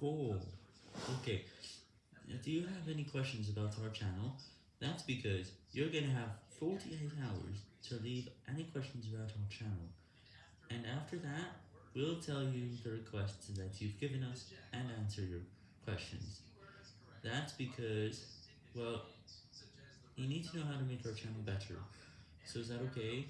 Cool. Okay, do you have any questions about our channel? That's because you're gonna have 48 hours to leave any questions about our channel. And after that, we'll tell you the requests that you've given us and answer your questions. That's because, well, you need to know how to make our channel better. So is that okay?